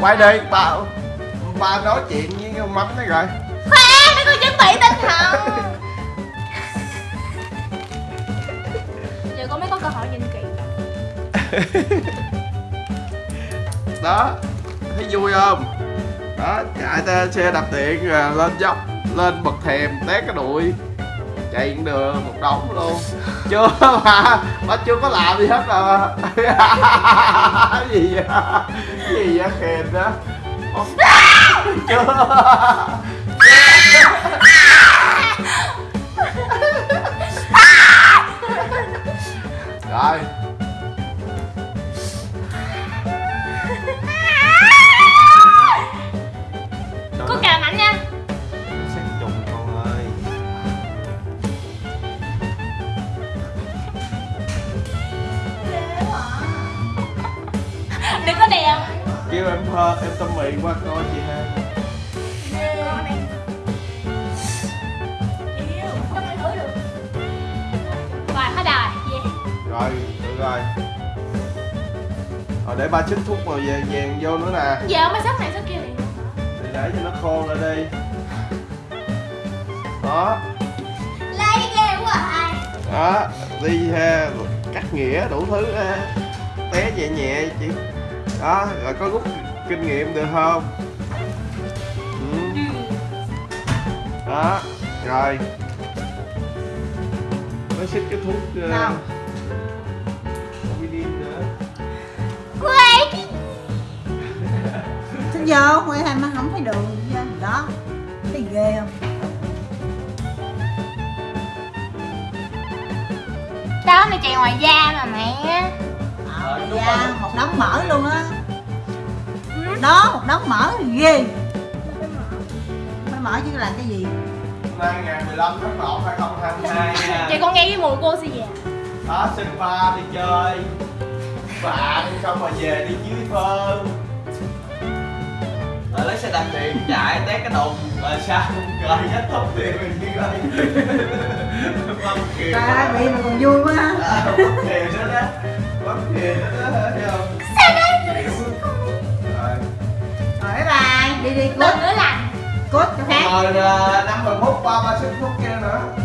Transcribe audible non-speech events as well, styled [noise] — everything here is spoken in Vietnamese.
quay đi ba ba nói chuyện với con mắm đấy rồi. Khoan để con chuẩn bị tinh thần. Giờ con mới có cơ hội nhìn kỹ [laughs] đó thấy vui không? Đó chạy ta xe đạp điện lên dốc lên bậc thềm té cái đùi. Chạy cũng được một đống luôn chưa mà ba chưa có làm gì hết à [laughs] gì vậy? Gì vậy kèn đó? [laughs] Chưa. [laughs] Rồi kêu em thơ em tâm mỹ qua coi chị ha. Rồi rồi được rồi. Rồi, để ba chích thuốc màu vàng vàng vô nữa nè. Giờ mới sắp này sắp kia liền để để cho nó khô ra đi. Đó. Lấy ghê quá ai đó, đi ha. Cắt nghĩa đủ thứ ha. Té nhẹ nhẹ chị đó rồi có rút kinh nghiệm được không? Ừ. đó rồi. Mới xích cái thuốc uh, nữa. Quay Xin vô, ngoài hai má không thấy đường vô đó. Thấy ghê không? đó mày chạy ngoài da mà mẹ Ờ, da, một đống mỡ luôn á. Đó, một đống mỡ ghê. Mới mỡ chứ làm cái gì? Nay ngày 15 tháng 1 2022 nha vậy con nghe cái mùi cô sẽ về. Đó xin ba đi chơi. Bạn xong rồi về đi dưới phơn rồi lấy xe đạp điện chạy té cái đùng rồi sao rồi kết thúc thì mình đi đây bấm kìa Trời ơi, bị mà còn vui quá. Ha À, kìa nữa đó đó bye bye, đi đi lần nữa lành Cút cho khác rồi năm mười phút ba ba phút kia nữa